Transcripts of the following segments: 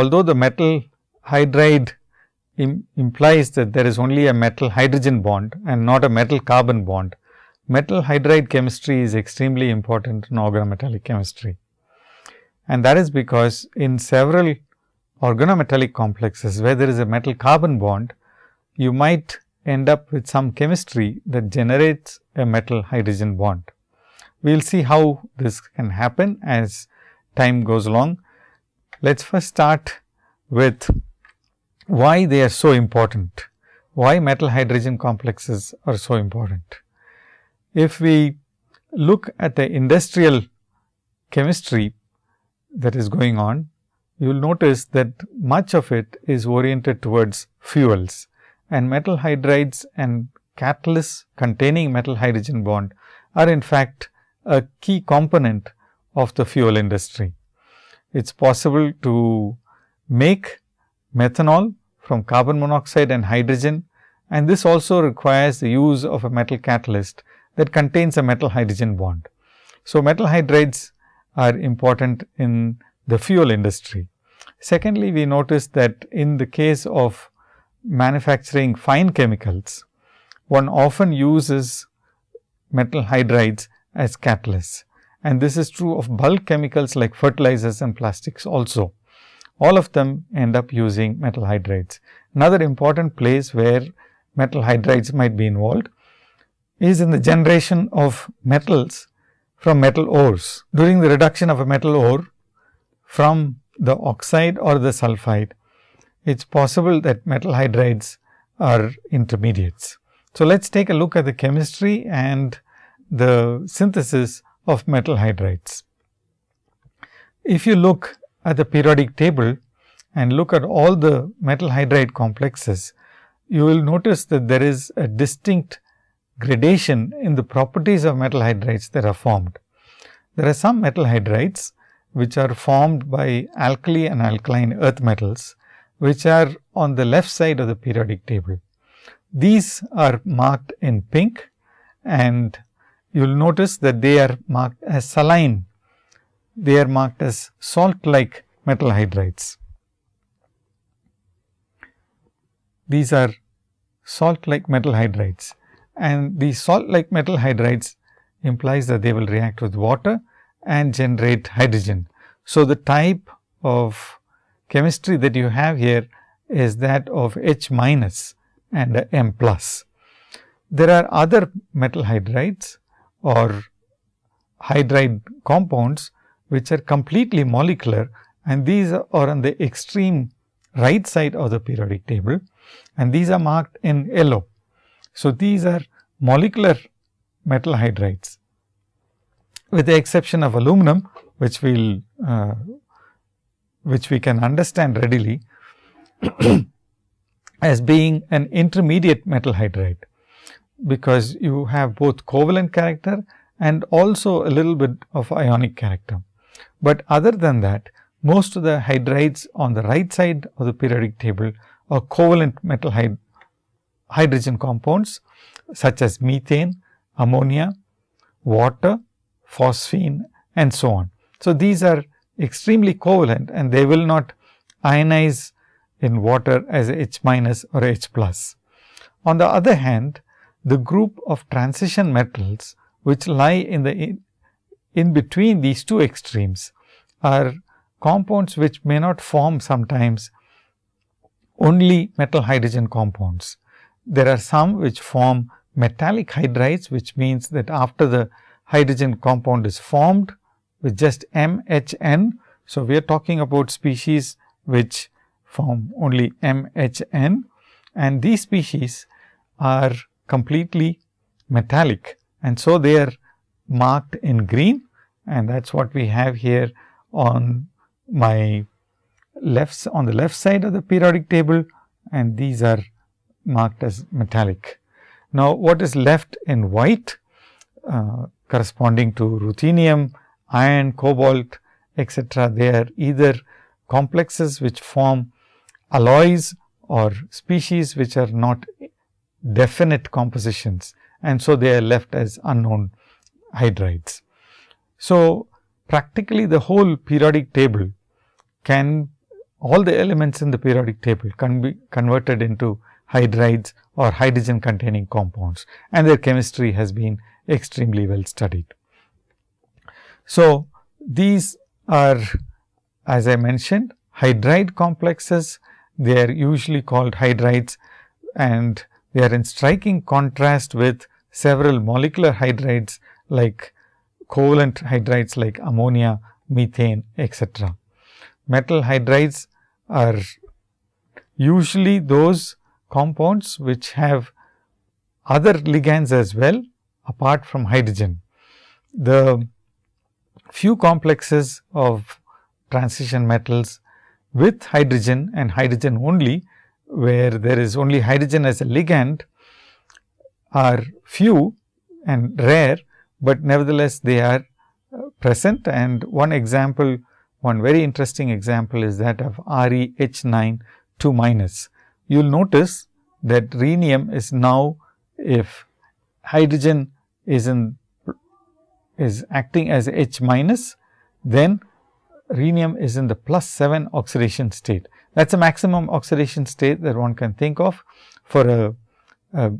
although the metal hydride Im implies that there is only a metal hydrogen bond and not a metal carbon bond, metal hydride chemistry is extremely important in organometallic chemistry. And that is because in several organometallic complexes where there is a metal carbon bond, you might end up with some chemistry that generates a metal hydrogen bond. We will see how this can happen as time goes along. Let us first start with why they are so important, why metal hydrogen complexes are so important. If we look at the industrial chemistry that is going on, you will notice that much of it is oriented towards fuels and metal hydrides and catalysts containing metal hydrogen bond are in fact a key component of the fuel industry. It is possible to make methanol from carbon monoxide and hydrogen and this also requires the use of a metal catalyst that contains a metal hydrogen bond. So, metal hydrides are important in the fuel industry. Secondly, we notice that in the case of manufacturing fine chemicals, one often uses metal hydrides as catalysts and this is true of bulk chemicals like fertilizers and plastics also. All of them end up using metal hydrides. Another important place where metal hydrides might be involved is in the generation of metals from metal ores. During the reduction of a metal ore from the oxide or the sulphide, it is possible that metal hydrides are intermediates. So, let us take a look at the chemistry and the synthesis of metal hydrides. If you look at the periodic table and look at all the metal hydride complexes, you will notice that there is a distinct gradation in the properties of metal hydrides that are formed. There are some metal hydrides which are formed by alkali and alkaline earth metals, which are on the left side of the periodic table. These are marked in pink and you will notice that they are marked as saline. They are marked as salt like metal hydrides. These are salt like metal hydrides and these salt like metal hydrides implies that they will react with water and generate hydrogen. So, the type of chemistry that you have here is that of H minus and M plus. There are other metal hydrides or hydride compounds which are completely molecular and these are on the extreme right side of the periodic table and these are marked in yellow. So, these are molecular metal hydrides with the exception of aluminum which we will uh, which we can understand readily as being an intermediate metal hydride because you have both covalent character and also a little bit of ionic character. But other than that, most of the hydrides on the right side of the periodic table are covalent metal hyd hydrogen compounds such as methane, ammonia, water, phosphine and so on. So, these are extremely covalent and they will not ionize in water as H minus or H plus. On the other hand, the group of transition metals which lie in the in, in between these two extremes are compounds which may not form sometimes only metal hydrogen compounds. There are some which form metallic hydrides, which means that after the hydrogen compound is formed with just MHN. So, we are talking about species which form only MHN and these species are completely metallic. And so they are marked in green. And that is what we have here on my left on the left side of the periodic table. And these are marked as metallic. Now, what is left in white uh, corresponding to ruthenium, iron, cobalt etcetera, they are either complexes which form alloys or species which are not definite compositions and so they are left as unknown hydrides. So, practically the whole periodic table can all the elements in the periodic table can be converted into hydrides or hydrogen containing compounds and their chemistry has been extremely well studied. So, these are as I mentioned hydride complexes they are usually called hydrides and they are in striking contrast with several molecular hydrides like covalent hydrides like ammonia, methane etc. Metal hydrides are usually those compounds which have other ligands as well apart from hydrogen. The few complexes of transition metals with hydrogen and hydrogen only where there is only hydrogen as a ligand are few and rare, but nevertheless they are uh, present and one example one very interesting example is that of ReH9 2 minus. You will notice that rhenium is now if hydrogen is in is acting as H minus, then rhenium is in the plus 7 oxidation state. That is a maximum oxidation state that one can think of for a, a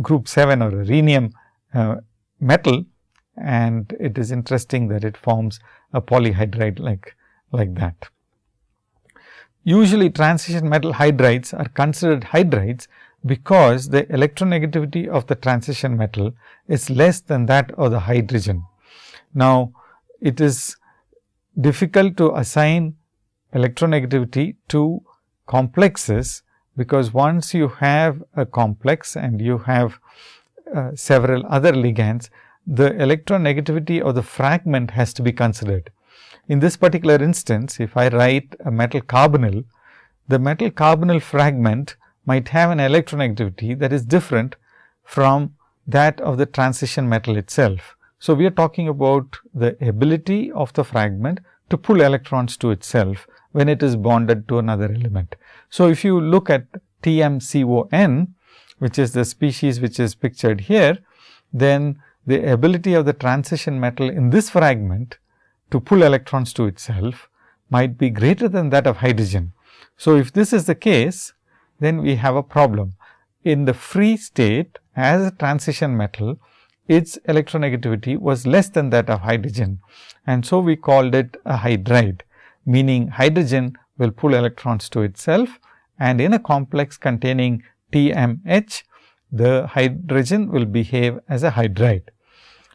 group 7 or a rhenium uh, metal and it is interesting that it forms a polyhydride like, like that. Usually transition metal hydrides are considered hydrides because the electronegativity of the transition metal is less than that of the hydrogen. Now, it is difficult to assign electronegativity to complexes, because once you have a complex and you have uh, several other ligands, the electronegativity of the fragment has to be considered. In this particular instance, if I write a metal carbonyl, the metal carbonyl fragment might have an electronegativity that is different from that of the transition metal itself. So, we are talking about the ability of the fragment to pull electrons to itself when it is bonded to another element. So, if you look at TMCON, which is the species which is pictured here, then the ability of the transition metal in this fragment to pull electrons to itself might be greater than that of hydrogen. So, if this is the case, then we have a problem. In the free state as a transition metal, its electronegativity was less than that of hydrogen and so we called it a hydride meaning hydrogen will pull electrons to itself and in a complex containing TMH, the hydrogen will behave as a hydride.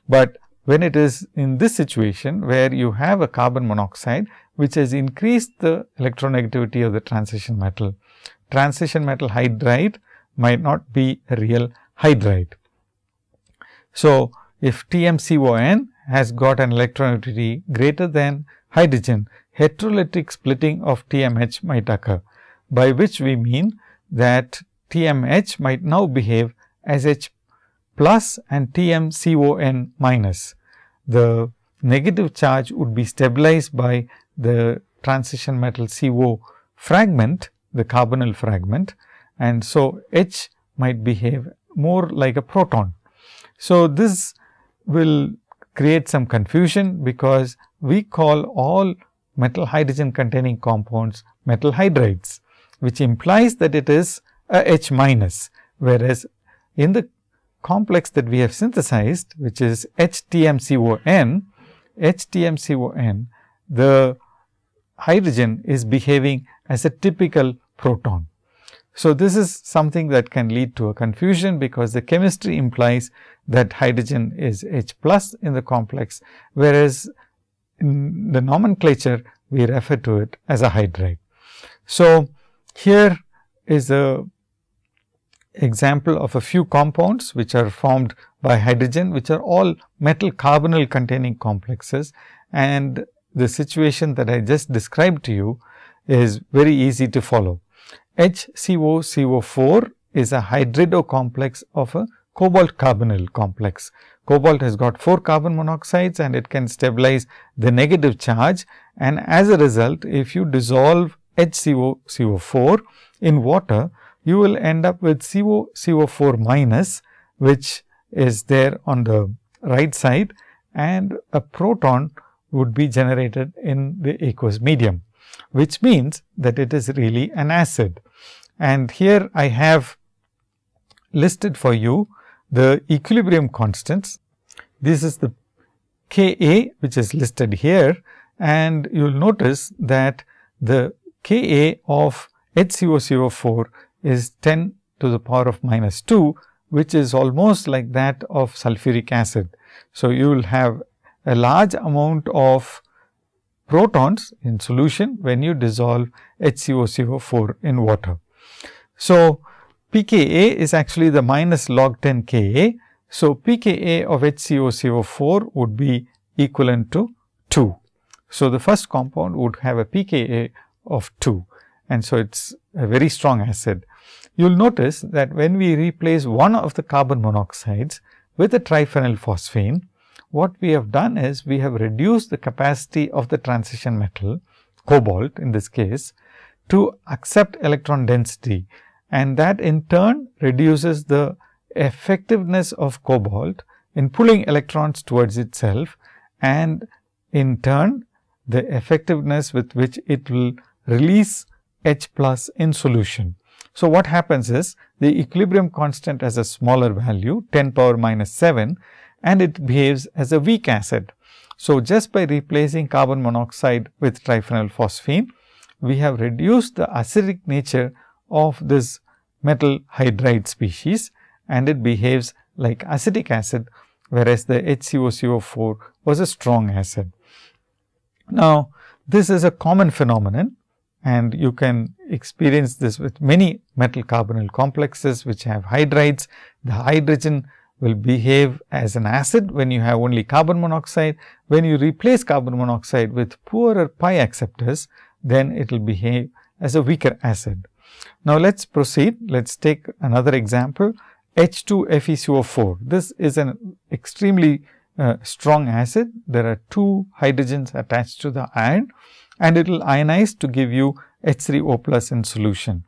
But when it is in this situation where you have a carbon monoxide which has increased the electronegativity of the transition metal, transition metal hydride might not be a real hydride. So, if TMCON has got an electronegativity greater than hydrogen, heterolytic splitting of TMH might occur, by which we mean that TMH might now behave as H plus and TMCON minus. The negative charge would be stabilized by the transition metal CO fragment, the carbonyl fragment and so H might behave more like a proton. So, this will create some confusion because we call all metal hydrogen containing compounds metal hydrides, which implies that it is a H minus, whereas in the complex that we have synthesized, which is HTMCON, HTMCON, the hydrogen is behaving as a typical proton. So, this is something that can lead to a confusion, because the chemistry implies that hydrogen is H plus in the complex, whereas in the nomenclature we refer to it as a hydride. So, here is a example of a few compounds which are formed by hydrogen which are all metal carbonyl containing complexes and the situation that I just described to you is very easy to follow. HCOCO4 is a hydrido complex of a cobalt carbonyl complex. Cobalt has got 4 carbon monoxides and it can stabilize the negative charge and as a result if you dissolve HCOCO4 in water you will end up with COCO4 minus which is there on the right side and a proton would be generated in the aqueous medium. which means that it is really an acid. And here I have listed for you the equilibrium constants. This is the K A which is listed here and you will notice that the K A of HCOCO4 is 10 to the power of minus 2, which is almost like that of sulfuric acid. So, you will have a large amount of protons in solution when you dissolve HCOCO4 in water. So, pKa is actually the minus log 10 Ka. So, pKa of HCOCO4 would be equivalent to 2. So, the first compound would have a pKa of 2 and so it is a very strong acid. You will notice that when we replace one of the carbon monoxides with a triphenyl phosphine, what we have done is we have reduced the capacity of the transition metal cobalt in this case to accept electron density and that in turn reduces the effectiveness of cobalt in pulling electrons towards itself and in turn the effectiveness with which it will release H plus in solution. So, what happens is the equilibrium constant has a smaller value 10 power minus 7 and it behaves as a weak acid. So, just by replacing carbon monoxide with triphenyl phosphine, we have reduced the acidic nature of this metal hydride species and it behaves like acetic acid, whereas the HCOCO4 was a strong acid. Now, this is a common phenomenon and you can experience this with many metal carbonyl complexes which have hydrides. The hydrogen will behave as an acid when you have only carbon monoxide. When you replace carbon monoxide with poorer pi acceptors, then it will behave as a weaker acid. Now, let us proceed. Let us take another example H2FeCO4. This is an extremely uh, strong acid. There are two hydrogens attached to the iron and it will ionize to give you H3O plus in solution.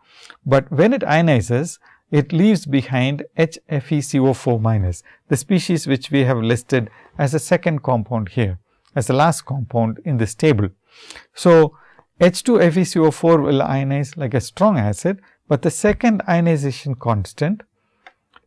But when it ionizes, it leaves behind HFeCO4 minus, the species which we have listed as a second compound here, as the last compound in this table. So, H2FeCO4 will ionize like a strong acid, but the second ionization constant,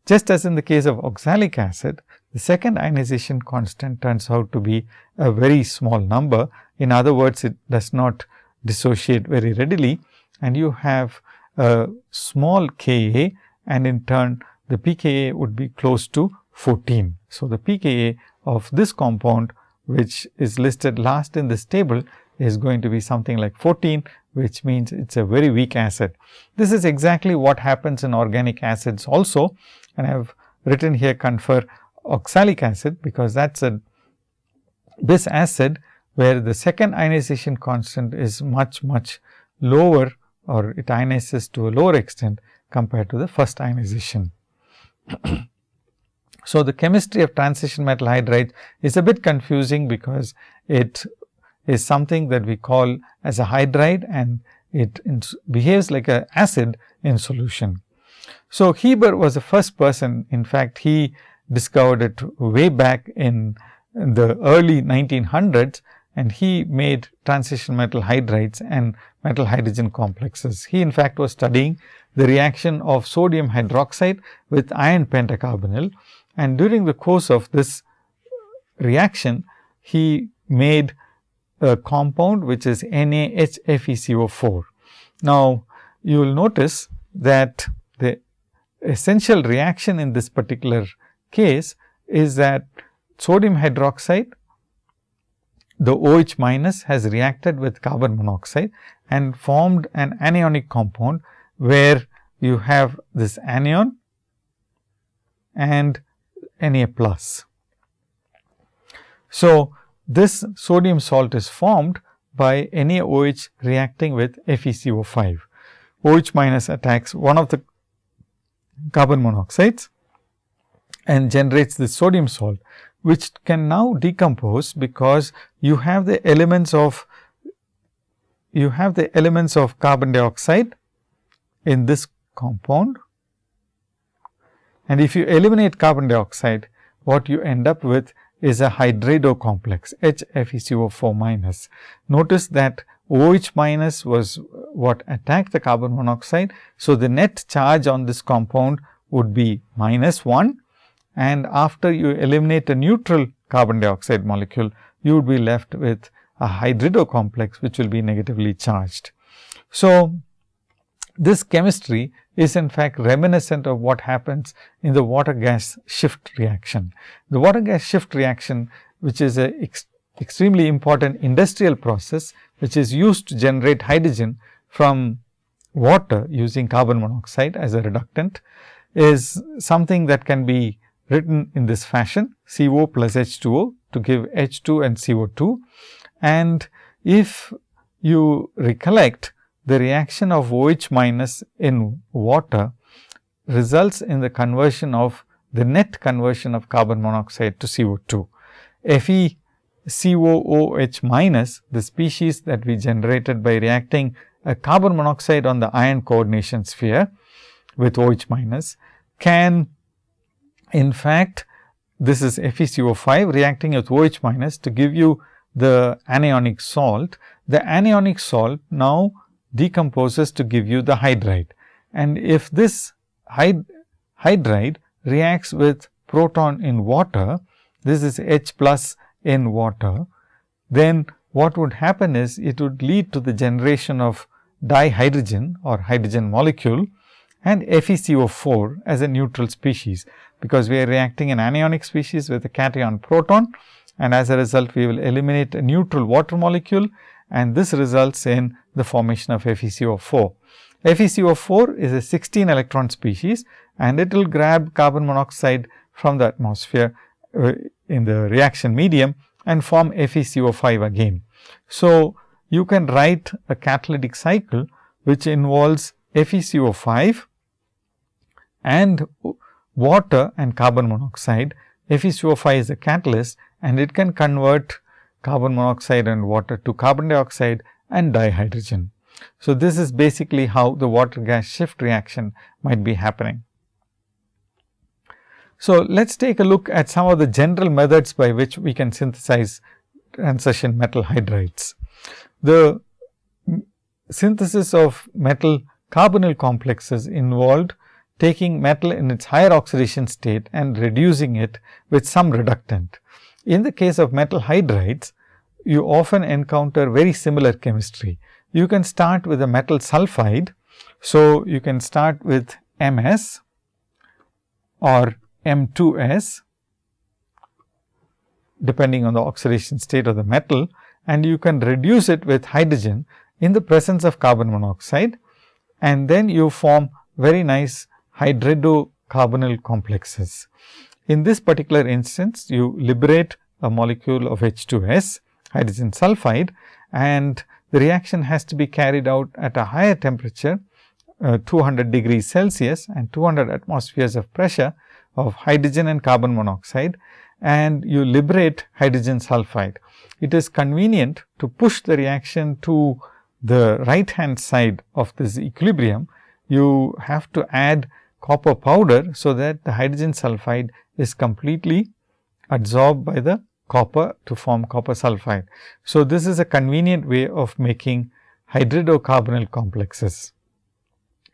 just as in the case of oxalic acid, the second ionization constant turns out to be a very small number. In other words, it does not dissociate very readily and you have a small Ka and in turn the pKa would be close to 14. So, the pKa of this compound which is listed last in this table is going to be something like 14 which means it is a very weak acid. This is exactly what happens in organic acids also and I have written here confer oxalic acid because that is a this acid where the second ionization constant is much much lower or it ionizes to a lower extent compared to the first ionization. so, the chemistry of transition metal hydride is a bit confusing because it is something that we call as a hydride and it behaves like a acid in solution. So, Hieber was the first person in fact, he discovered it way back in, in the early 1900s and he made transition metal hydrides and metal hydrogen complexes. He in fact was studying the reaction of sodium hydroxide with iron pentacarbonyl and during the course of this reaction he made a compound which is NaHFeCO4. Now, you will notice that the essential reaction in this particular case is that sodium hydroxide the OH minus has reacted with carbon monoxide and formed an anionic compound, where you have this anion and Na plus. So, this sodium salt is formed by NaOH reacting with FeCO5. OH minus attacks one of the carbon monoxides and generates the sodium salt which can now decompose because you have the elements of you have the elements of carbon dioxide in this compound and if you eliminate carbon dioxide what you end up with is a hydrido complex HFeCO4 minus. Notice that OH minus was what attacked the carbon monoxide. So, the net charge on this compound would be minus 1 and after you eliminate a neutral carbon dioxide molecule, you would be left with a hydrido complex which will be negatively charged. So, this chemistry is in fact reminiscent of what happens in the water gas shift reaction. The water gas shift reaction which is a ex extremely important industrial process which is used to generate hydrogen from water using carbon monoxide as a reductant is something that can be written in this fashion CO plus H2O to give H2 and CO2. And if you recollect the reaction of OH minus in water results in the conversion of the net conversion of carbon monoxide to CO2. Fe COOH minus, the species that we generated by reacting a carbon monoxide on the iron coordination sphere with OH minus, can in fact, this is FeCO5 reacting with OH minus to give you the anionic salt. The anionic salt now decomposes to give you the hydride. And if this hyd hydride reacts with proton in water, this is H plus in water, then what would happen is it would lead to the generation of dihydrogen or hydrogen molecule and FeCO4 as a neutral species, because we are reacting an anionic species with a cation proton and as a result we will eliminate a neutral water molecule and this results in the formation of FeCO4. FeCO4 is a 16 electron species and it will grab carbon monoxide from the atmosphere uh, in the reaction medium and form FeCO5 again. So, you can write a catalytic cycle which involves FeCO5 and water and carbon monoxide. FeCO5 is a catalyst and it can convert carbon monoxide and water to carbon dioxide and dihydrogen. So, this is basically how the water gas shift reaction might be happening. So, let us take a look at some of the general methods by which we can synthesize transition metal hydrides. The synthesis of metal carbonyl complexes involved taking metal in its higher oxidation state and reducing it with some reductant. In the case of metal hydrides, you often encounter very similar chemistry. You can start with a metal sulphide. So, you can start with MS or M2S depending on the oxidation state of the metal and you can reduce it with hydrogen in the presence of carbon monoxide and then you form very nice hydridocarbonyl complexes. In this particular instance, you liberate a molecule of H2S hydrogen sulfide and the reaction has to be carried out at a higher temperature uh, 200 degrees Celsius and 200 atmospheres of pressure of hydrogen and carbon monoxide and you liberate hydrogen sulfide. It is convenient to push the reaction to the right hand side of this equilibrium. You have to add copper powder, so that the hydrogen sulfide is completely absorbed by the copper to form copper sulfide. So, this is a convenient way of making hydridocarbonyl complexes.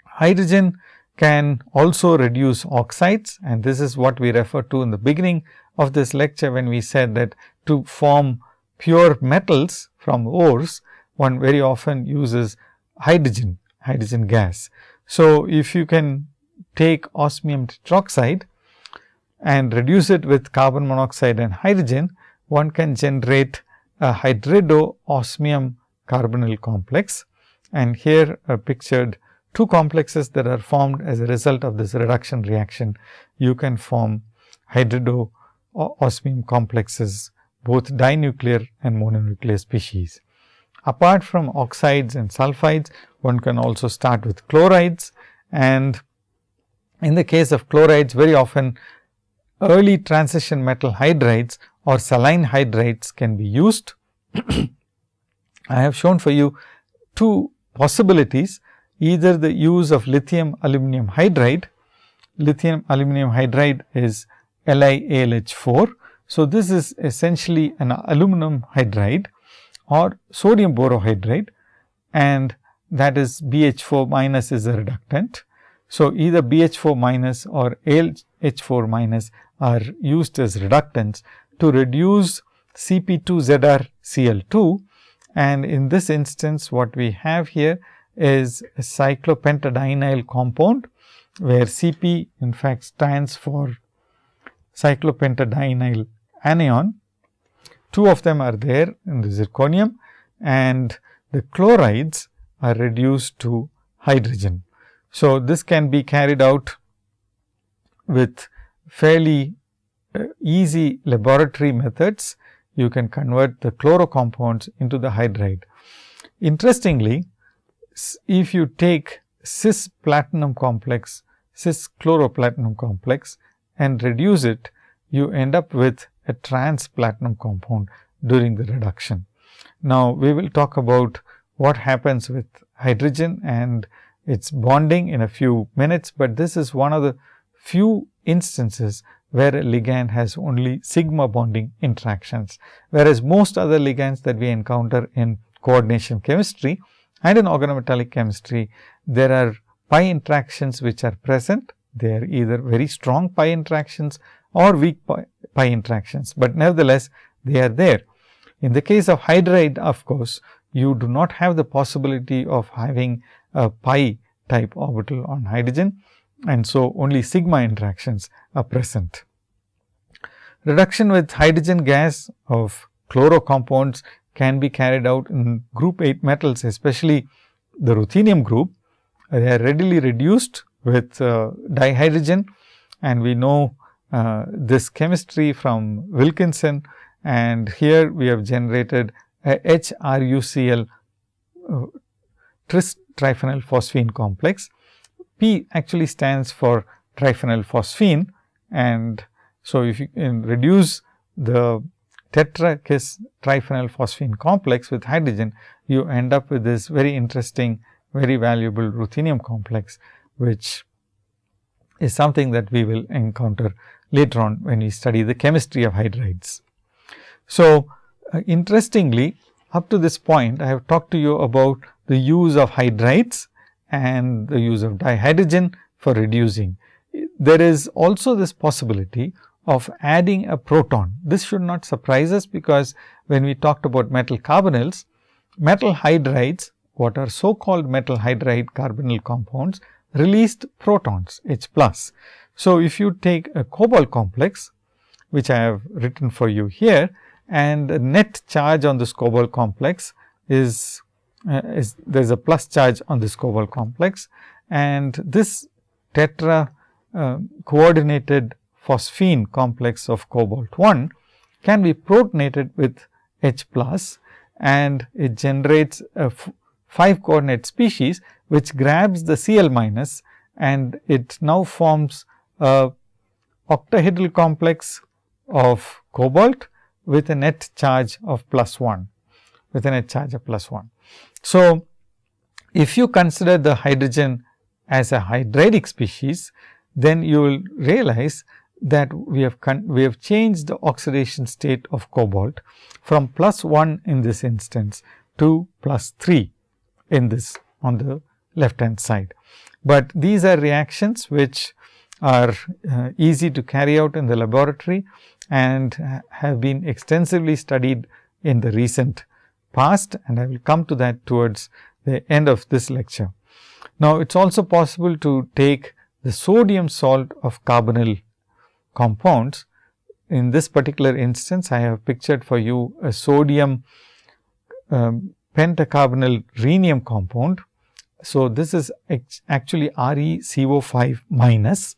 Hydrogen can also reduce oxides and this is what we refer to in the beginning of this lecture when we said that to form pure metals from ores, one very often uses hydrogen, hydrogen gas. So, if you can take osmium tetroxide and reduce it with carbon monoxide and hydrogen, one can generate a hydrido osmium carbonyl complex. And here are pictured two complexes that are formed as a result of this reduction reaction. You can form hydrido osmium complexes, both dinuclear and mononuclear species. Apart from oxides and sulfides, one can also start with chlorides and in the case of chlorides very often early transition metal hydrides or saline hydrides can be used. I have shown for you two possibilities either the use of lithium aluminum hydride, lithium aluminum hydride is LiAlH4. So, this is essentially an aluminum hydride or sodium borohydride. and that is BH4 minus is a reductant. So, either BH4 minus or ALH4 minus are used as reductants to reduce CP2ZrCl2 and in this instance what we have here is a cyclopentadienyl compound where Cp in fact stands for cyclopentadienyl anion. Two of them are there in the zirconium and the chlorides are reduced to hydrogen. So, this can be carried out with fairly uh, easy laboratory methods. You can convert the chloro compounds into the hydride. Interestingly, if you take cis platinum complex, cis chloroplatinum complex and reduce it, you end up with a trans platinum compound during the reduction. Now, we will talk about what happens with hydrogen and its bonding in a few minutes, but this is one of the few instances where a ligand has only sigma bonding interactions, whereas most other ligands that we encounter in coordination chemistry and in organometallic chemistry, there are pi interactions which are present. They are either very strong pi interactions or weak pi, pi interactions, but nevertheless they are there. In the case of hydride, of course, you do not have the possibility of having a pi type orbital on hydrogen and so only sigma interactions are present. Reduction with hydrogen gas of chloro compounds can be carried out in group 8 metals especially the ruthenium group. They are readily reduced with uh, dihydrogen and we know uh, this chemistry from Wilkinson and here we have generated a HRUCl uh, tris triphenyl phosphine complex. P actually stands for triphenyl phosphine and so if you can reduce the tetrakis triphenyl phosphine complex with hydrogen, you end up with this very interesting, very valuable ruthenium complex, which is something that we will encounter later on when we study the chemistry of hydrides. So, uh, interestingly up to this point I have talked to you about the use of hydrides and the use of dihydrogen for reducing. There is also this possibility of adding a proton. This should not surprise us because when we talked about metal carbonyls, metal hydrides what are so called metal hydride carbonyl compounds released protons H plus. So, if you take a cobalt complex which I have written for you here and the net charge on this cobalt complex is, uh, is there is a plus charge on this cobalt complex. And this tetra uh, coordinated phosphine complex of cobalt 1 can be protonated with H plus and it generates a 5 coordinate species which grabs the Cl minus and it now forms a octahedral complex of cobalt with a net charge of plus 1 with a charge of plus 1. So, if you consider the hydrogen as a hydridic species, then you will realize that we have we have changed the oxidation state of cobalt from plus 1 in this instance to plus 3 in this on the left hand side. But these are reactions which are uh, easy to carry out in the laboratory and have been extensively studied in the recent past and I will come to that towards the end of this lecture. Now, it is also possible to take the sodium salt of carbonyl compounds. In this particular instance, I have pictured for you a sodium um, pentacarbonyl rhenium compound. So, this is actually ReCO5 minus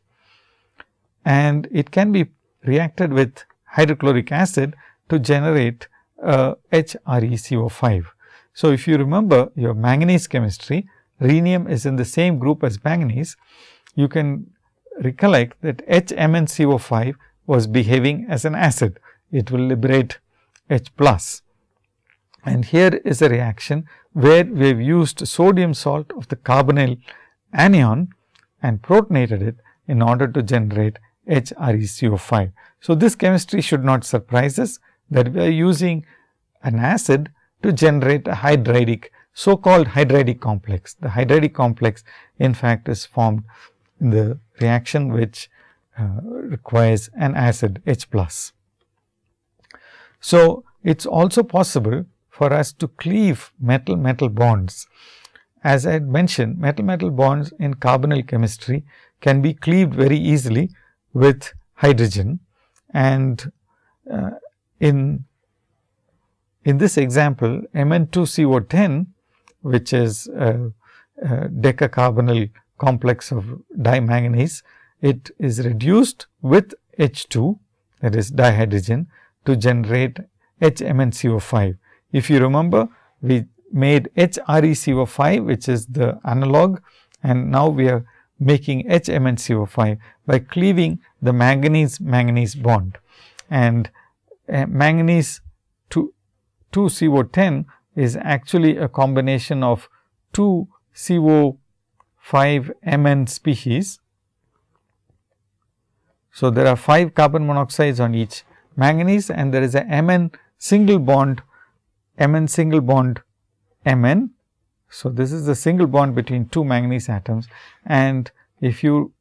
and it can be reacted with hydrochloric acid to generate uh, HReCO5. So, if you remember your manganese chemistry, rhenium is in the same group as manganese, you can recollect that HMnCO5 was behaving as an acid. It will liberate H plus. And here is a reaction where we have used sodium salt of the carbonyl anion and protonated it in order to generate HReCO5. So, this chemistry should not surprise us that we are using an acid to generate a hydridic so called hydridic complex. The hydridic complex in fact is formed in the reaction which uh, requires an acid H plus. So, it is also possible for us to cleave metal metal bonds. As I had mentioned metal metal bonds in carbonyl chemistry can be cleaved very easily with hydrogen and uh, in in this example Mn2CO10 which is a, a decacarbonyl complex of dimanganese it is reduced with H2 that is dihydrogen to generate HMnCO5. If you remember we made HReCO5 which is the analog and now we are making HMnCO5 by cleaving the manganese manganese bond and uh, manganese 2, 2 CO10 is actually a combination of 2 CO5 Mn species. So, there are 5 carbon monoxides on each manganese and there is a Mn single bond Mn single bond Mn. So, this is the single bond between two manganese atoms and if you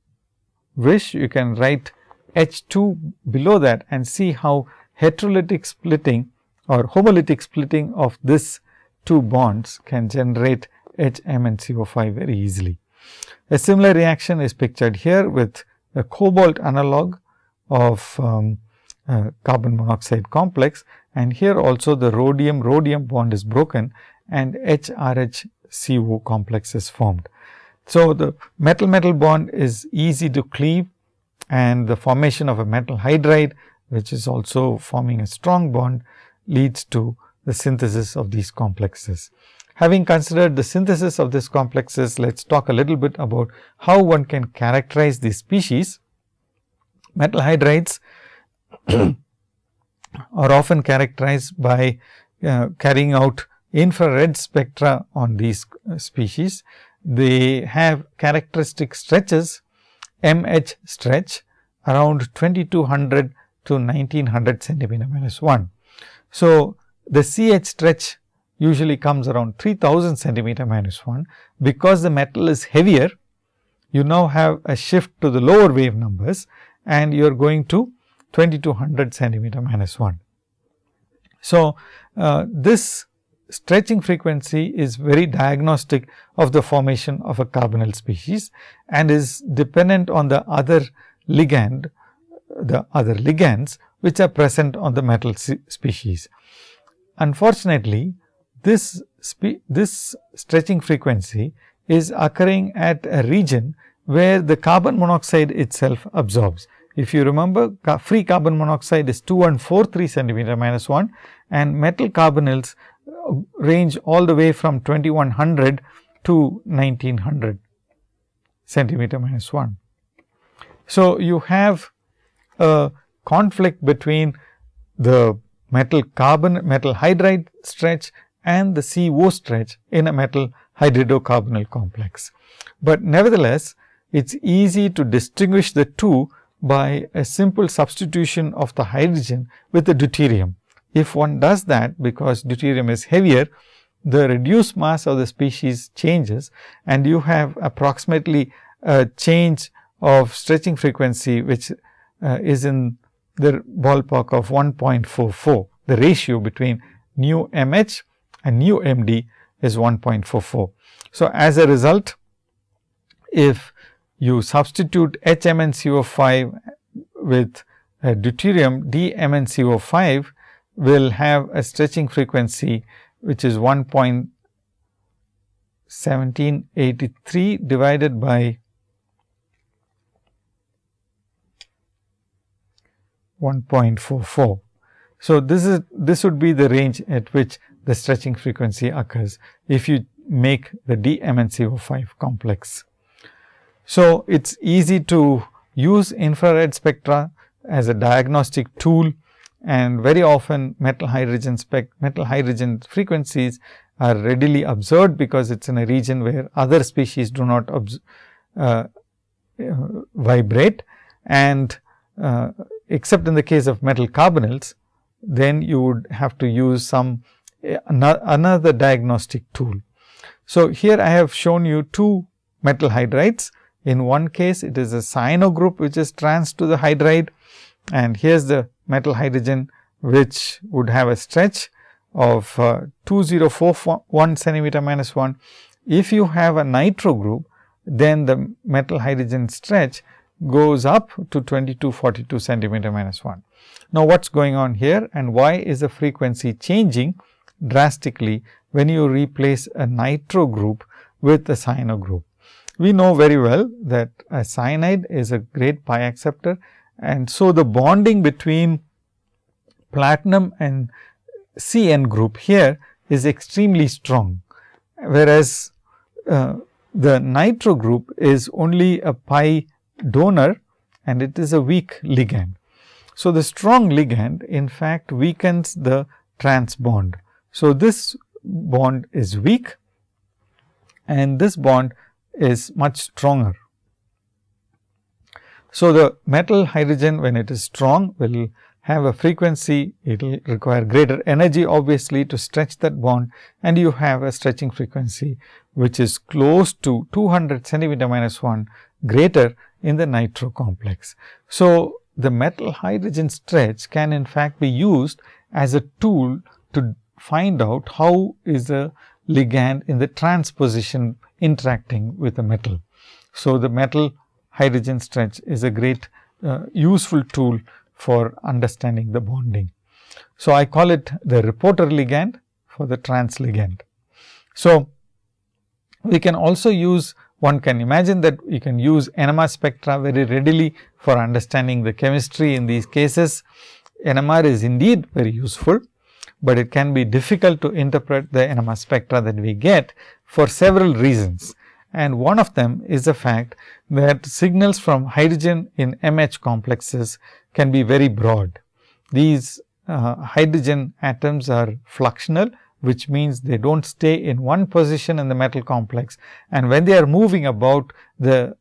wish you can write H 2 below that and see how heterolytic splitting or homolytic splitting of this two bonds can generate HMnCO5 very easily. A similar reaction is pictured here with a cobalt analog of um, carbon monoxide complex and here also the rhodium rhodium bond is broken and HRHCO complex is formed. So, the metal metal bond is easy to cleave and the formation of a metal hydride which is also forming a strong bond leads to the synthesis of these complexes. Having considered the synthesis of these complexes, let us talk a little bit about how one can characterize these species. Metal hydrides are often characterized by uh, carrying out infrared spectra on these uh, species. They have characteristic stretches MH stretch around 2200 to 1900 centimeter minus 1. So, the CH stretch usually comes around 3000 centimeter minus 1. Because the metal is heavier, you now have a shift to the lower wave numbers and you are going to 2200 centimeter minus 1. So, uh, this stretching frequency is very diagnostic of the formation of a carbonyl species and is dependent on the other ligand, the other ligands which are present on the metal species. Unfortunately, this, this stretching frequency is occurring at a region where the carbon monoxide itself absorbs. If you remember free carbon monoxide is 2143 centimeter minus 1 and metal carbonyls uh, range all the way from 2100 to 1900 centimeter minus 1. So, you have a conflict between the metal carbon metal hydride stretch and the CO stretch in a metal hydridocarbonyl complex. But nevertheless, it is easy to distinguish the two by a simple substitution of the hydrogen with the deuterium. If one does that because deuterium is heavier, the reduced mass of the species changes and you have approximately a change of stretching frequency which uh, is in the ballpark of 1.44. The ratio between nu MH and nu MD is 1.44. So, as a result, if you substitute HMnCO5 with deuterium DMnCO5 will have a stretching frequency which is 1.1783 divided by 1.44. So, this is this would be the range at which the stretching frequency occurs if you make the DMnCO5 complex. So, it is easy to use infrared spectra as a diagnostic tool and very often metal hydrogen spec metal hydrogen frequencies are readily observed because it is in a region where other species do not uh, uh, vibrate and uh, except in the case of metal carbonyls, then you would have to use some another diagnostic tool. So, here I have shown you two metal hydrides. In one case, it is a cyano group which is trans to the hydride and here is the metal hydrogen which would have a stretch of uh, 2041 centimeter minus 1. If you have a nitro group, then the metal hydrogen stretch goes up to 2242 centimeter minus 1. Now, what is going on here and why is the frequency changing drastically when you replace a nitro group with a cyano group? We know very well that a cyanide is a great pi acceptor and so the bonding between platinum and CN group here is extremely strong, whereas uh, the nitro group is only a pi donor and it is a weak ligand. So, the strong ligand in fact weakens the trans bond. So, this bond is weak and this bond is much stronger. So, the metal hydrogen when it is strong will have a frequency, it will require greater energy obviously to stretch that bond and you have a stretching frequency which is close to 200 centimeter minus 1 greater in the nitro complex. So, the metal hydrogen stretch can in fact be used as a tool to find out how is a ligand in the transposition interacting with the metal. So, the metal hydrogen stretch is a great uh, useful tool for understanding the bonding. So, I call it the reporter ligand for the trans ligand. So, we can also use one can imagine that you can use NMR spectra very readily for understanding the chemistry in these cases. NMR is indeed very useful, but it can be difficult to interpret the NMR spectra that we get for several reasons. And one of them is the fact that signals from hydrogen in MH complexes can be very broad. These uh, hydrogen atoms are fluxional, which means they do not stay in one position in the metal complex. And when they are moving about, the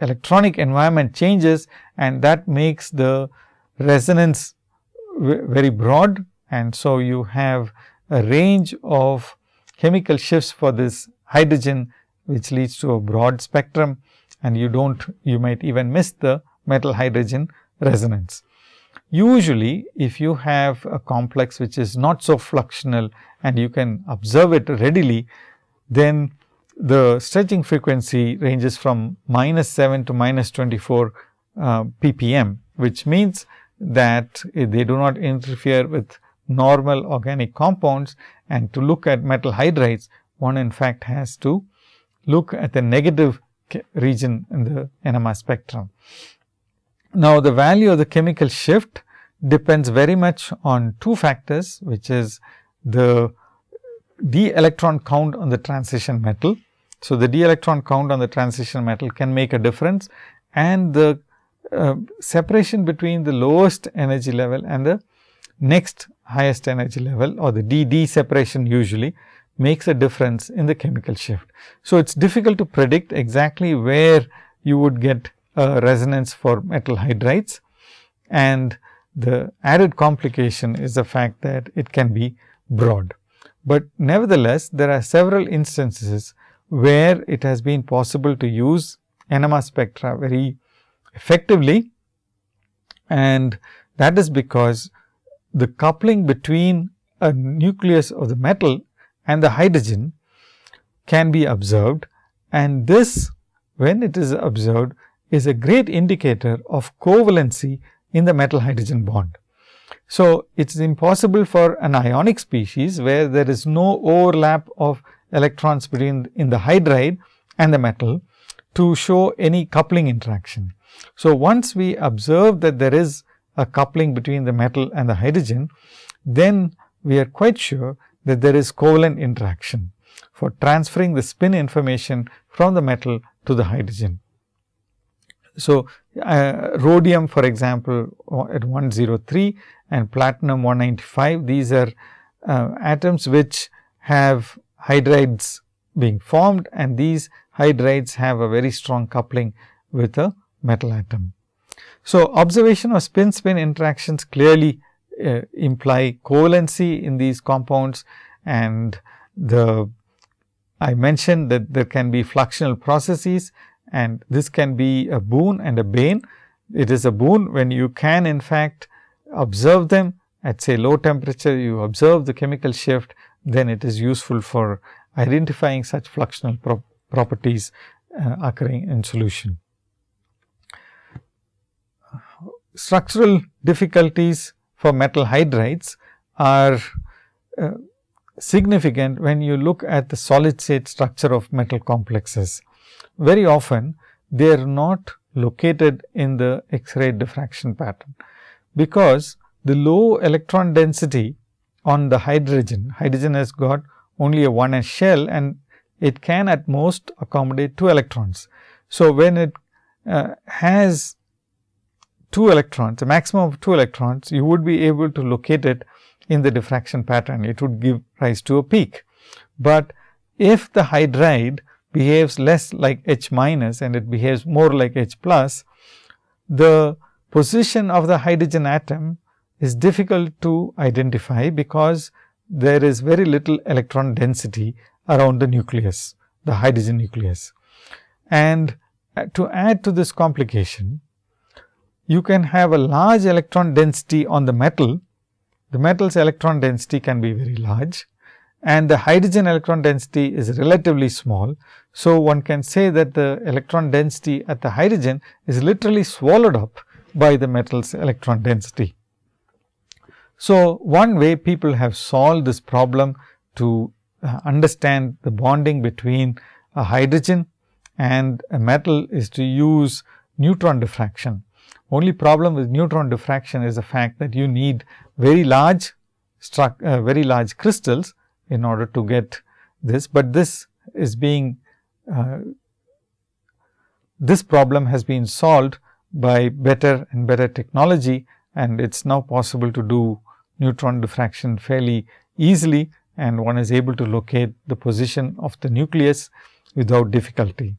electronic environment changes and that makes the resonance very broad. And so, you have a range of chemical shifts for this hydrogen, which leads to a broad spectrum and you do not, you might even miss the metal hydrogen resonance. Usually, if you have a complex which is not so fluxional and you can observe it readily, then the stretching frequency ranges from minus 7 to minus 24 uh, ppm, which means that they do not interfere with normal organic compounds and to look at metal hydrides, one in fact has to look at the negative region in the NMR spectrum. Now, the value of the chemical shift depends very much on two factors, which is the d electron count on the transition metal. So, the d electron count on the transition metal can make a difference and the uh, separation between the lowest energy level and the next highest energy level or the d d separation usually makes a difference in the chemical shift. So, it is difficult to predict exactly where you would get a resonance for metal hydrides and the added complication is the fact that it can be broad. But nevertheless, there are several instances where it has been possible to use NMR spectra very effectively and that is because the coupling between a nucleus of the metal and the hydrogen can be observed and this when it is observed is a great indicator of covalency in the metal hydrogen bond. So, it is impossible for an ionic species where there is no overlap of electrons between in the hydride and the metal to show any coupling interaction. So, once we observe that there is a coupling between the metal and the hydrogen, then we are quite sure that there is covalent interaction for transferring the spin information from the metal to the hydrogen. So, uh, rhodium for example, at 103 and platinum 195, these are uh, atoms which have hydrides being formed and these hydrides have a very strong coupling with a metal atom. So, observation of spin spin interactions clearly uh, imply covalency in these compounds and the I mentioned that there can be fluxional processes and this can be a boon and a bane. It is a boon when you can in fact observe them at say low temperature, you observe the chemical shift, then it is useful for identifying such fluxional pro properties uh, occurring in solution. Structural difficulties for metal hydrides are uh, significant when you look at the solid state structure of metal complexes. Very often they are not located in the X-ray diffraction pattern, because the low electron density on the hydrogen, hydrogen has got only a 1s shell and it can at most accommodate 2 electrons. So, when it uh, has 2 electrons, a maximum of 2 electrons, you would be able to locate it in the diffraction pattern. It would give rise to a peak. But if the hydride behaves less like H minus and it behaves more like H plus, the position of the hydrogen atom is difficult to identify because there is very little electron density around the nucleus, the hydrogen nucleus. And uh, to add to this complication, you can have a large electron density on the metal. The metal's electron density can be very large and the hydrogen electron density is relatively small. So, one can say that the electron density at the hydrogen is literally swallowed up by the metal's electron density. So, one way people have solved this problem to uh, understand the bonding between a hydrogen and a metal is to use neutron diffraction. Only problem with neutron diffraction is the fact that you need very large uh, very large crystals in order to get this, but this is being uh, this problem has been solved by better and better technology and it is now possible to do neutron diffraction fairly easily and one is able to locate the position of the nucleus without difficulty.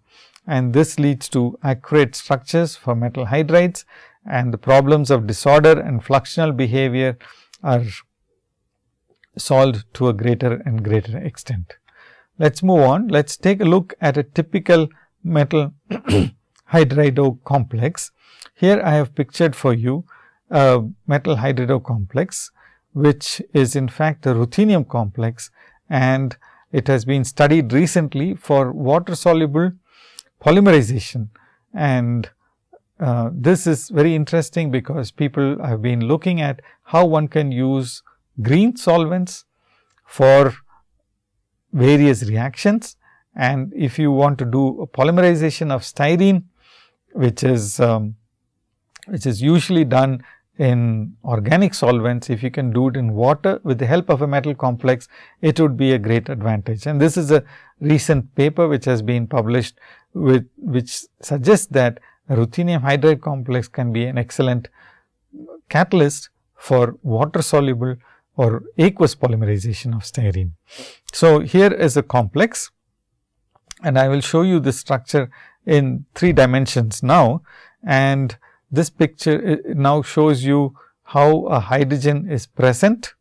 And this leads to accurate structures for metal hydrides and the problems of disorder and fluxional behavior are solved to a greater and greater extent. Let us move on. Let us take a look at a typical metal hydrido complex. Here I have pictured for you a metal hydrido complex which is in fact a ruthenium complex and it has been studied recently for water soluble polymerization. And uh, this is very interesting because people have been looking at how one can use green solvents for various reactions. And if you want to do a polymerization of styrene, which is um, which is usually done in organic solvents, if you can do it in water with the help of a metal complex, it would be a great advantage. And this is a recent paper which has been published with which suggests that ruthenium hydride complex can be an excellent catalyst for water soluble or aqueous polymerization of styrene. So, here is a complex and I will show you the structure in three dimensions now and this picture now shows you how a hydrogen is present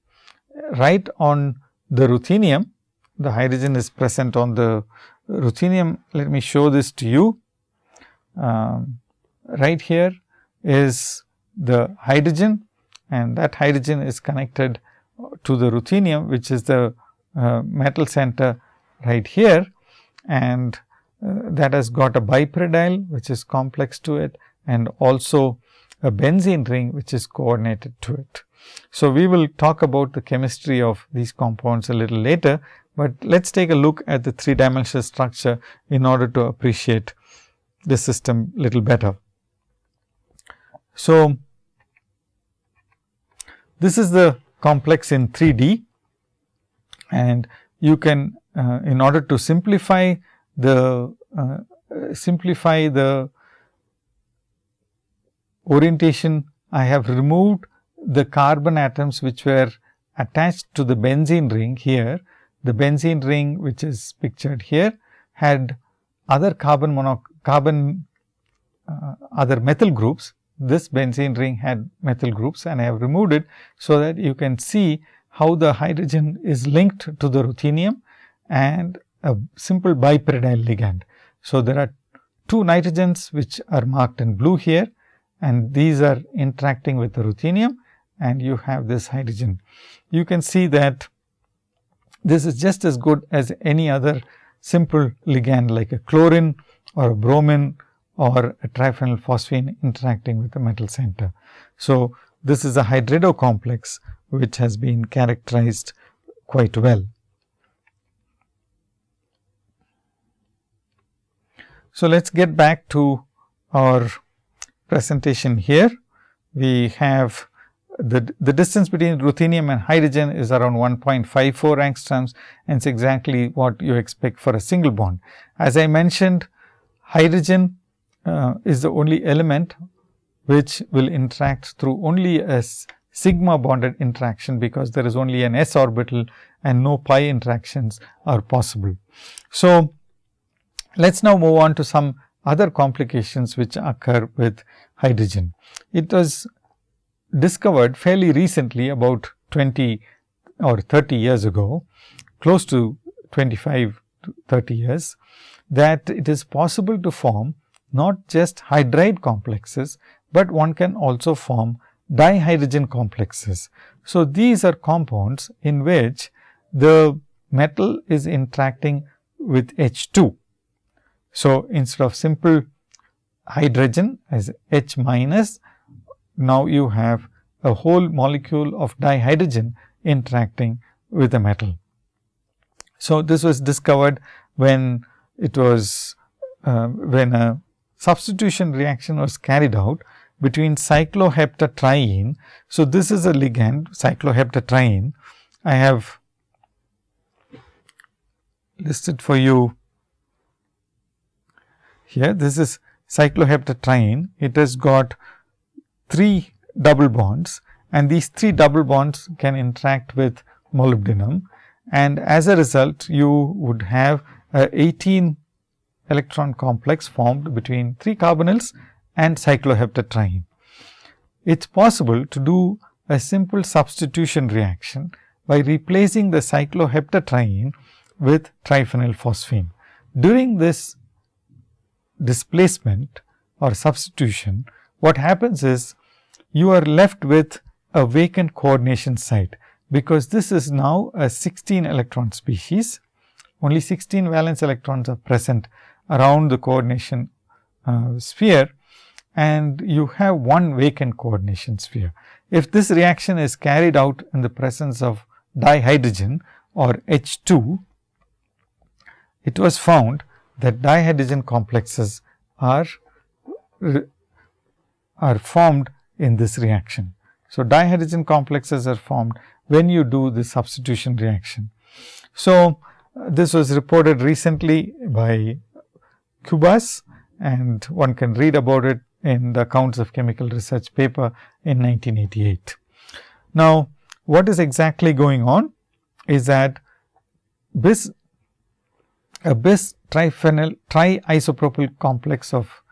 right on the ruthenium. The hydrogen is present on the ruthenium. Let me show this to you. Um, right here is the hydrogen and that hydrogen is connected to the ruthenium, which is the uh, metal center right here and uh, that has got a bipyridine which is complex to it and also a benzene ring which is coordinated to it. So, we will talk about the chemistry of these compounds a little later, but let us take a look at the three dimensional structure in order to appreciate the system little better. So, this is the complex in 3D and you can uh, in order to simplify the uh, simplify the orientation, I have removed the carbon atoms which were attached to the benzene ring here. The benzene ring which is pictured here had other carbon mono carbon uh, other methyl groups. This benzene ring had methyl groups and I have removed it. So, that you can see how the hydrogen is linked to the ruthenium and a simple bipyridine ligand. So, there are two nitrogens which are marked in blue here and these are interacting with the ruthenium and you have this hydrogen. You can see that this is just as good as any other simple ligand like a chlorine or a bromine or a triphenyl phosphine interacting with the metal center. So, this is a hydrido complex which has been characterized quite well. So, let us get back to our presentation here. We have the, the distance between ruthenium and hydrogen is around 1.54 angstroms and it's exactly what you expect for a single bond. As I mentioned, hydrogen uh, is the only element which will interact through only a sigma bonded interaction, because there is only an s orbital and no pi interactions are possible. So, let us now move on to some other complications which occur with hydrogen. It was discovered fairly recently about 20 or 30 years ago, close to 25 to 30 years, that it is possible to form not just hydride complexes, but one can also form dihydrogen complexes. So, these are compounds in which the metal is interacting with H 2. So, instead of simple hydrogen as H minus, now you have a whole molecule of dihydrogen interacting with the metal. So, this was discovered when it was uh, when a substitution reaction was carried out between cycloheptatriene. So, this is a ligand cycloheptatriene. I have listed for you here. This is cycloheptatriene. It has got three double bonds and these three double bonds can interact with molybdenum and as a result you would have a 18 electron complex formed between 3 carbonyls and cycloheptatriene. It is possible to do a simple substitution reaction by replacing the cycloheptatriene with triphenyl phosphine. During this displacement or substitution, what happens is you are left with a vacant coordination site, because this is now a 16 electron species. Only 16 valence electrons are present around the coordination uh, sphere and you have one vacant coordination sphere. If this reaction is carried out in the presence of dihydrogen or H 2, it was found that dihydrogen complexes are are formed in this reaction. So, dihydrogen complexes are formed when you do the substitution reaction. So, uh, this was reported recently by Kubas and one can read about it in the accounts of chemical research paper in 1988. Now, what is exactly going on is that bis a bis triphenyl triisopropyl complex of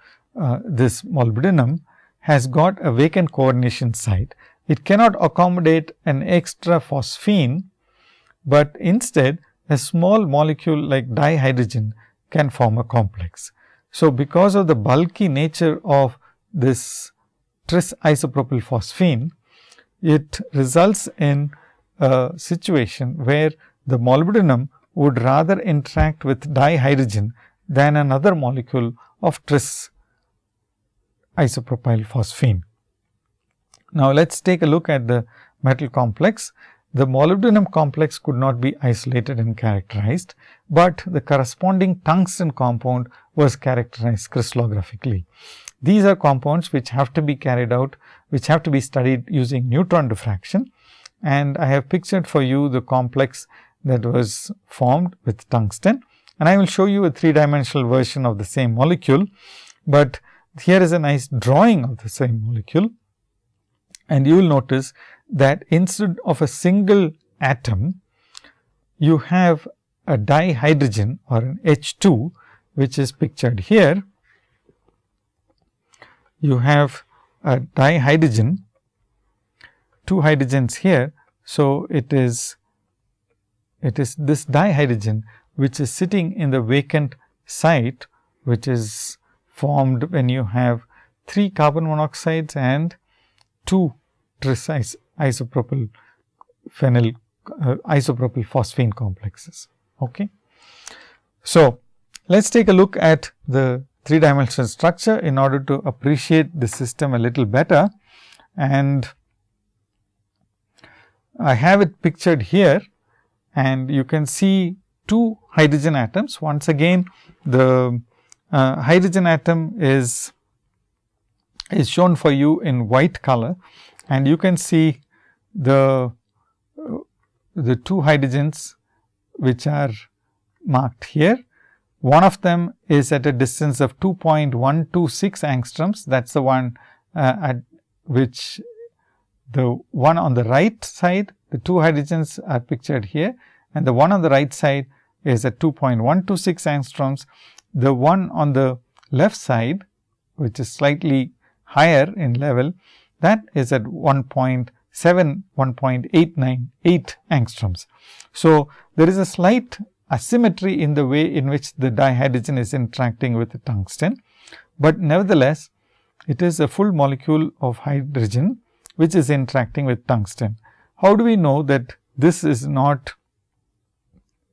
uh, this molybdenum has got a vacant coordination site. It cannot accommodate an extra phosphine, but instead a small molecule like dihydrogen can form a complex. So, because of the bulky nature of this tris isopropyl phosphine, it results in a situation where the molybdenum would rather interact with dihydrogen than another molecule of tris isopropyl phosphine. Now, let us take a look at the metal complex. The molybdenum complex could not be isolated and characterized, but the corresponding tungsten compound was characterized crystallographically. These are compounds which have to be carried out, which have to be studied using neutron diffraction. And I have pictured for you the complex that was formed with tungsten. And I will show you a three dimensional version of the same molecule, but here is a nice drawing of the same molecule. And you will notice that instead of a single atom, you have a dihydrogen or an H 2, which is pictured here. You have a dihydrogen, two hydrogens here. So, it is it is this dihydrogen which is sitting in the vacant site, which is formed when you have 3 carbon monoxides and 2 tris isopropyl phenyl uh, isopropyl phosphine complexes. Okay. So, let us take a look at the three dimensional structure in order to appreciate the system a little better and I have it pictured here and you can see two hydrogen atoms. Once again the uh, hydrogen atom is is shown for you in white color and you can see the uh, the two hydrogens which are marked here. One of them is at a distance of 2.126 angstroms that is the one uh, at which the one on the right side the two hydrogens are pictured here and the one on the right side is at 2.126 angstroms. The one on the left side which is slightly higher in level that is at 1.7 1.898 angstroms. So, there is a slight asymmetry in the way in which the dihydrogen is interacting with the tungsten, but nevertheless it is a full molecule of hydrogen which is interacting with tungsten. How do we know that this is not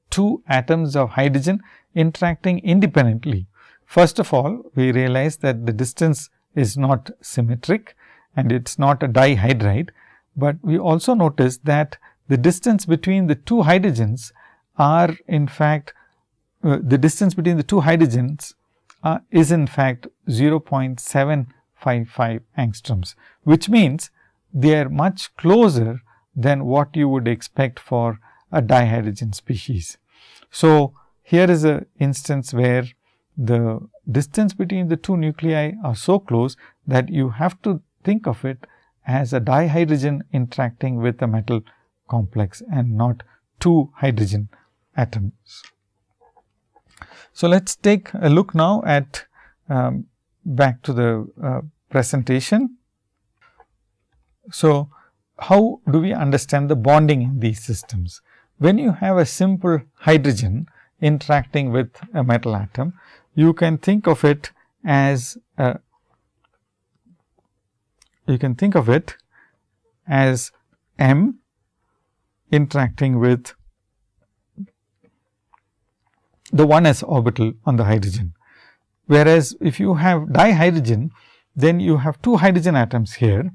two atoms of hydrogen interacting independently? First of all, we realize that the distance is not symmetric and it is not a dihydride, but we also notice that the distance between the two hydrogens are in fact uh, the distance between the two hydrogens uh, is in fact 0.755 angstroms, which means they are much closer than what you would expect for a dihydrogen species. So, here is a instance where the distance between the two nuclei are so close that you have to think of it as a dihydrogen interacting with a metal complex and not two hydrogen atoms. So, let us take a look now at um, back to the uh, presentation. So, how do we understand the bonding in these systems? When you have a simple hydrogen interacting with a metal atom, you can think of it as a, you can think of it as M interacting with the 1s orbital on the hydrogen. Whereas, if you have dihydrogen, then you have two hydrogen atoms here,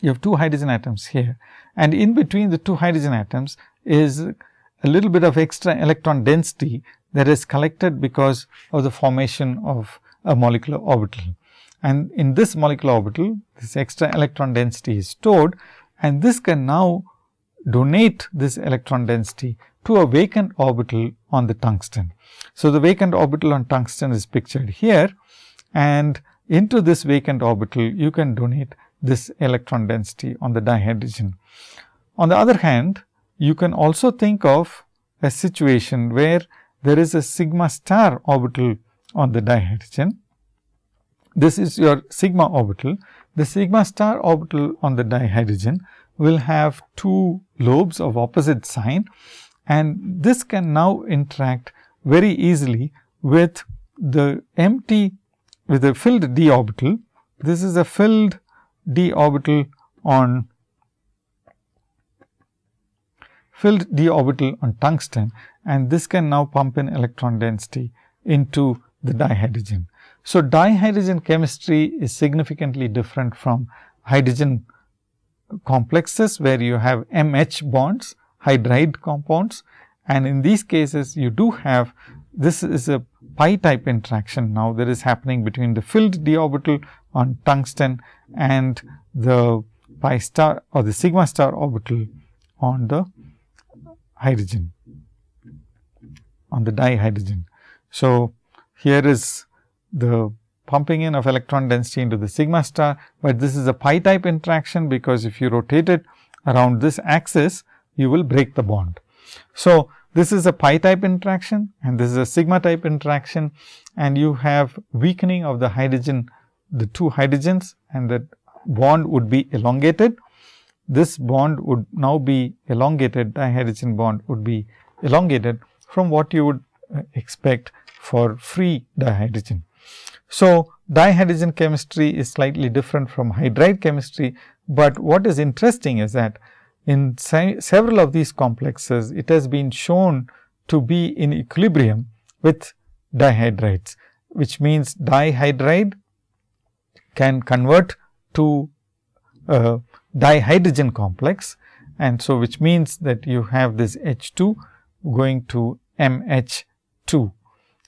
you have two hydrogen atoms here and in between the two hydrogen atoms is a little bit of extra electron density that is collected because of the formation of a molecular orbital. And in this molecular orbital, this extra electron density is stored and this can now donate this electron density to a vacant orbital on the tungsten. So, the vacant orbital on tungsten is pictured here and into this vacant orbital you can donate this electron density on the dihydrogen. On the other hand, you can also think of a situation where there is a sigma star orbital on the dihydrogen. This is your sigma orbital. The sigma star orbital on the dihydrogen will have two lobes of opposite sign and this can now interact very easily with the empty with the filled d orbital. This is a filled d orbital on filled d orbital on tungsten and this can now pump in electron density into the dihydrogen. So, dihydrogen chemistry is significantly different from hydrogen complexes where you have MH bonds hydride compounds and in these cases you do have this is a pi type interaction now that is happening between the filled d orbital on tungsten and the pi star or the sigma star orbital on the hydrogen on the dihydrogen. So, here is the pumping in of electron density into the sigma star, but this is a pi type interaction because if you rotate it around this axis you will break the bond. So, this is a pi type interaction and this is a sigma type interaction and you have weakening of the hydrogen the two hydrogens and that bond would be elongated. This bond would now be elongated dihydrogen bond would be elongated from what you would uh, expect for free dihydrogen. So, dihydrogen chemistry is slightly different from hydride chemistry, but what is interesting is that in several of these complexes, it has been shown to be in equilibrium with dihydrides, which means dihydride can convert to a dihydrogen complex and so which means that you have this H 2 going to M H 2.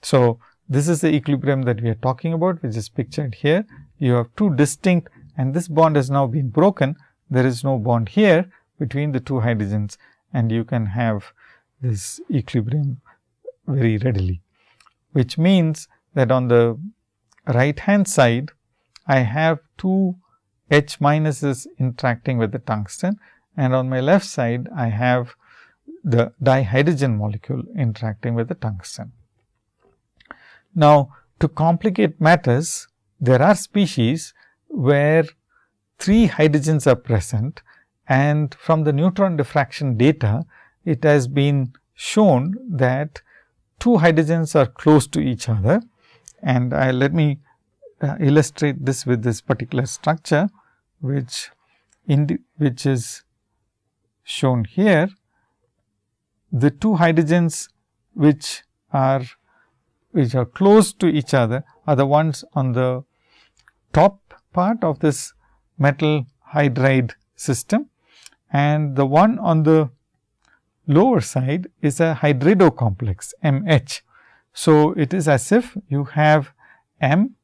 So, this is the equilibrium that we are talking about which is pictured here. You have two distinct and this bond has now been broken. There is no bond here between the two hydrogens and you can have this equilibrium very readily. Which means that on the right hand side, I have two H minuses interacting with the tungsten and on my left side, I have the dihydrogen molecule interacting with the tungsten. Now, to complicate matters, there are species where three hydrogens are present and from the neutron diffraction data, it has been shown that two hydrogens are close to each other and I let me uh, illustrate this with this particular structure, which in which is shown here. The two hydrogens which are which are close to each other are the ones on the top part of this metal hydride system and the one on the lower side is a hydrido complex MH. So, it is as if you have M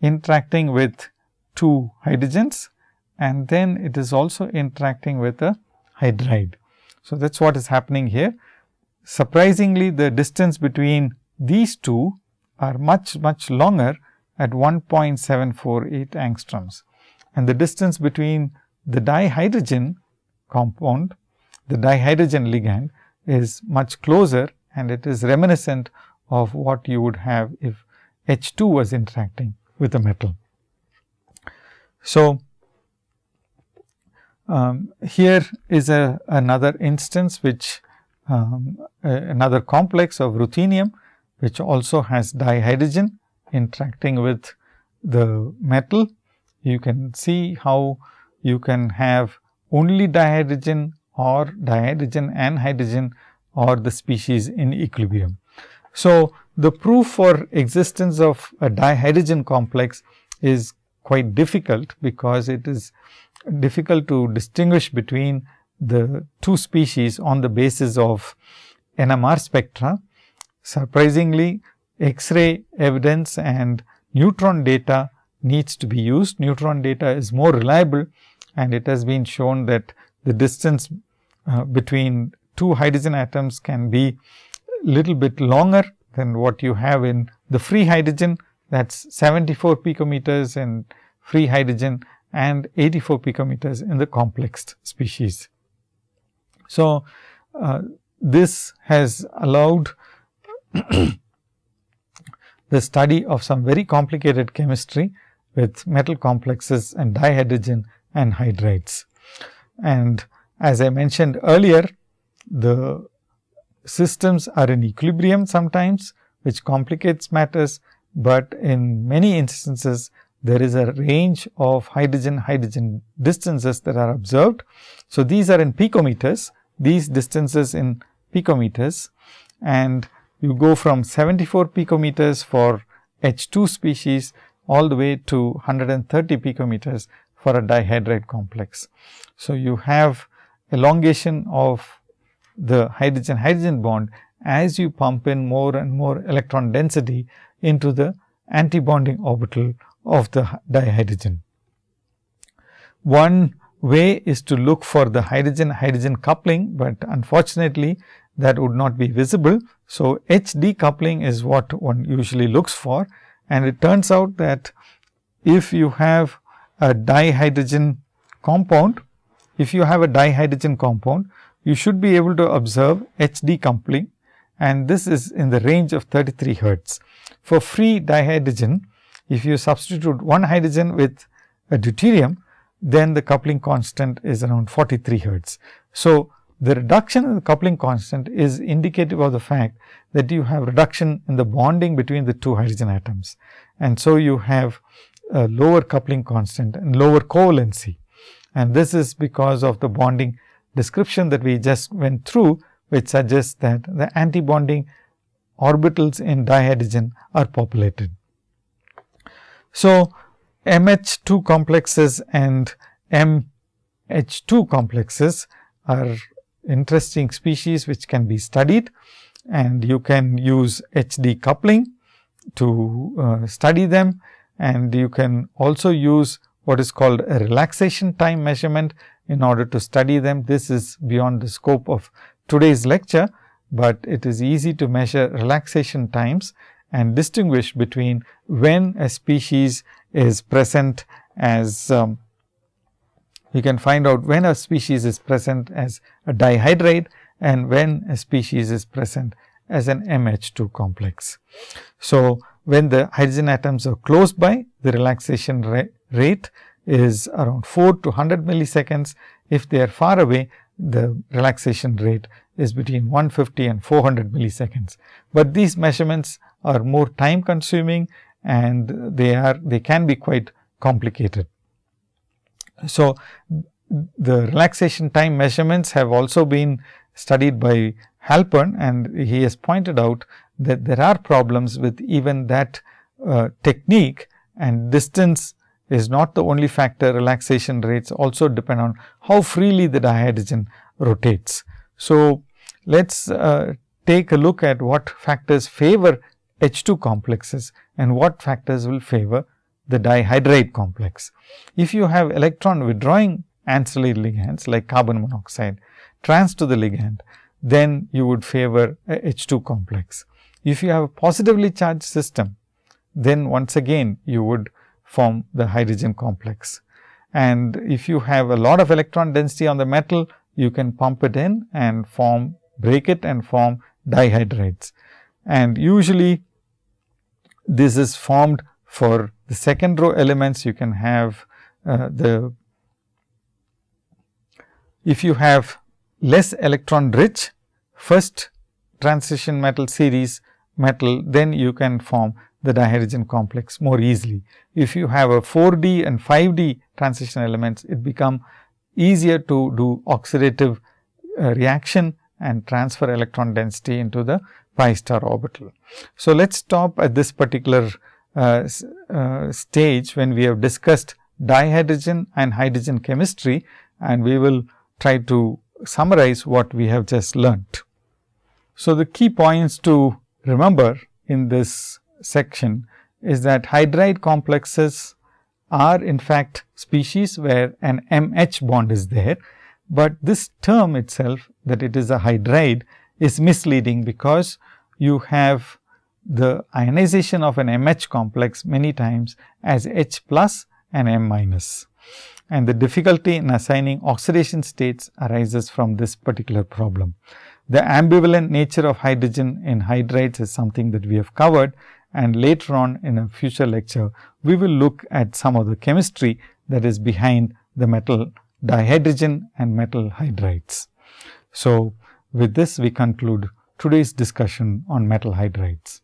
interacting with two hydrogens and then it is also interacting with a hydride. So, that is what is happening here. Surprisingly, the distance between these two are much, much longer at 1.748 angstroms and the distance between the dihydrogen compound, the dihydrogen ligand is much closer and it is reminiscent of what you would have if H 2 was interacting with a metal. So, um, here is a another instance which um, another complex of ruthenium which also has dihydrogen interacting with the metal. You can see how you can have only dihydrogen or dihydrogen and hydrogen or the species in equilibrium. So, the proof for existence of a dihydrogen complex is quite difficult because it is difficult to distinguish between the two species on the basis of NMR spectra. Surprisingly, X-ray evidence and neutron data needs to be used. Neutron data is more reliable and it has been shown that the distance uh, between two hydrogen atoms can be little bit longer than what you have in the free hydrogen that is 74 picometers in free hydrogen and 84 picometers in the complexed species. So, uh, this has allowed the study of some very complicated chemistry with metal complexes and dihydrogen and hydrides. And as I mentioned earlier, the systems are in equilibrium sometimes, which complicates matters, but in many instances there is a range of hydrogen hydrogen distances that are observed. So, these are in picometers, these distances in picometers and you go from 74 picometers for H 2 species all the way to 130 picometers for a dihydride complex. So, you have elongation of the hydrogen hydrogen bond as you pump in more and more electron density into the antibonding orbital of the dihydrogen. One way is to look for the hydrogen hydrogen coupling, but unfortunately that would not be visible. So, HD coupling is what one usually looks for and it turns out that if you have a dihydrogen compound, if you have a dihydrogen compound, you should be able to observe HD coupling and this is in the range of 33 hertz. For free dihydrogen, if you substitute one hydrogen with a deuterium, then the coupling constant is around 43 hertz. So, The reduction in the coupling constant is indicative of the fact that you have reduction in the bonding between the two hydrogen atoms. And so, you have a lower coupling constant and lower covalency. And this is because of the bonding description that we just went through, which suggests that the antibonding orbitals in dihydrogen are populated. So, MH2 complexes and MH2 complexes are interesting species which can be studied and you can use HD coupling to uh, study them and you can also use what is called a relaxation time measurement in order to study them. This is beyond the scope of today's lecture, but it is easy to measure relaxation times and distinguish between when a species is present as um, you can find out when a species is present as a dihydride and when a species is present as an MH2 complex. So, when the hydrogen atoms are close by, the relaxation ra rate is around 4 to 100 milliseconds. If they are far away, the relaxation rate is between 150 and 400 milliseconds. But these measurements are more time consuming and they are they can be quite complicated. So, the relaxation time measurements have also been studied by Halpern and he has pointed out that there are problems with even that uh, technique and distance is not the only factor relaxation rates also depend on how freely the dihydrogen rotates. So, let us uh, take a look at what factors favor H2 complexes and what factors will favor the dihydride complex. If you have electron withdrawing ancillary ligands like carbon monoxide trans to the ligand, then you would favor a H2 complex. If you have a positively charged system, then once again you would form the hydrogen complex. And if you have a lot of electron density on the metal, you can pump it in and form break it and form dihydrides. And usually this is formed for the second row elements you can have uh, the if you have less electron rich first transition metal series metal then you can form the dihydrogen complex more easily. If you have a 4D and 5D transition elements it become easier to do oxidative uh, reaction and transfer electron density into the pi star orbital. So, let us stop at this particular uh, uh, stage when we have discussed dihydrogen and hydrogen chemistry and we will try to summarize what we have just learnt. So, the key points to remember in this section is that hydride complexes are in fact species where an MH bond is there, but this term itself that it is a hydride is misleading because you have the ionization of an MH complex many times as H plus and M minus. And the difficulty in assigning oxidation states arises from this particular problem. The ambivalent nature of hydrogen in hydrides is something that we have covered and later on in a future lecture, we will look at some of the chemistry that is behind the metal dihydrogen and metal hydrides. So, with this we conclude today's discussion on metal hydrides.